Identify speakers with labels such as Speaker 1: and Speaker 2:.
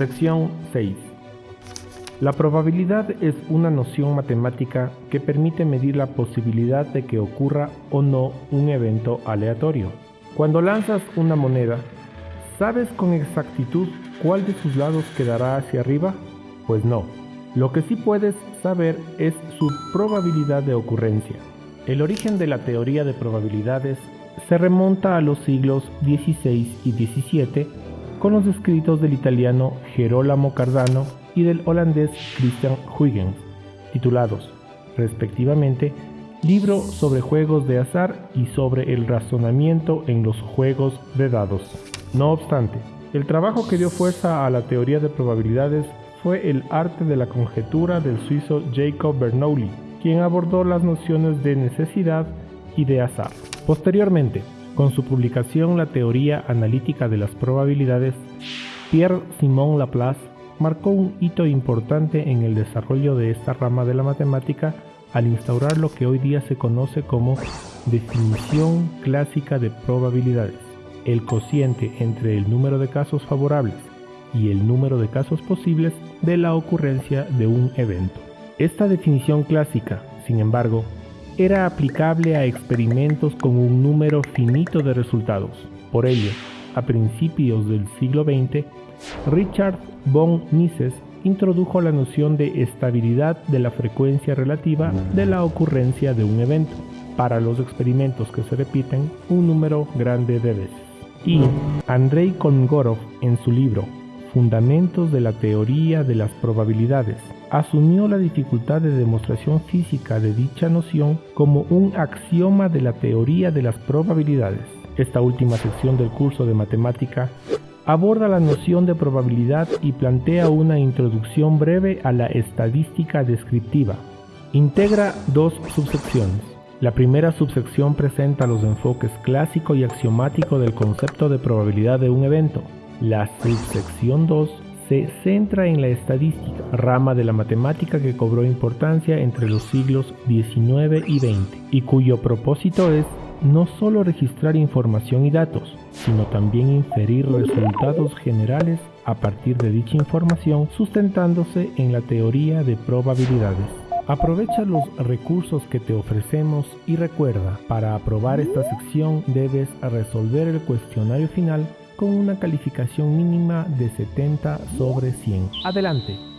Speaker 1: Sección 6. La probabilidad es una noción matemática que permite medir la posibilidad de que ocurra o no un evento aleatorio. Cuando lanzas una moneda, ¿sabes con exactitud cuál de sus lados quedará hacia arriba? Pues no. Lo que sí puedes saber es su probabilidad de ocurrencia. El origen de la teoría de probabilidades se remonta a los siglos XVI y XVII con los escritos del italiano Gerolamo Cardano y del holandés Christian Huygens, titulados, respectivamente, Libro sobre juegos de azar y sobre el razonamiento en los juegos de dados. No obstante, el trabajo que dio fuerza a la teoría de probabilidades fue el arte de la conjetura del suizo Jacob Bernoulli, quien abordó las nociones de necesidad y de azar. Posteriormente, con su publicación La teoría analítica de las probabilidades, Pierre-Simon Laplace marcó un hito importante en el desarrollo de esta rama de la matemática al instaurar lo que hoy día se conoce como definición clásica de probabilidades, el cociente entre el número de casos favorables y el número de casos posibles de la ocurrencia de un evento. Esta definición clásica, sin embargo, era aplicable a experimentos con un número finito de resultados. Por ello, a principios del siglo XX, Richard von Mises introdujo la noción de estabilidad de la frecuencia relativa de la ocurrencia de un evento para los experimentos que se repiten un número grande de veces. Y Andrei Kolmogorov en su libro Fundamentos de la teoría de las probabilidades asumió la dificultad de demostración física de dicha noción como un axioma de la teoría de las probabilidades. Esta última sección del curso de matemática aborda la noción de probabilidad y plantea una introducción breve a la estadística descriptiva. Integra dos subsecciones. La primera subsección presenta los enfoques clásico y axiomático del concepto de probabilidad de un evento. La subsección 2 se centra en la estadística, rama de la matemática que cobró importancia entre los siglos XIX y XX, y cuyo propósito es no solo registrar información y datos, sino también inferir resultados generales a partir de dicha información sustentándose en la teoría de probabilidades. Aprovecha los recursos que te ofrecemos y recuerda, para aprobar esta sección debes resolver el cuestionario final con una calificación mínima de 70 sobre 100. Adelante.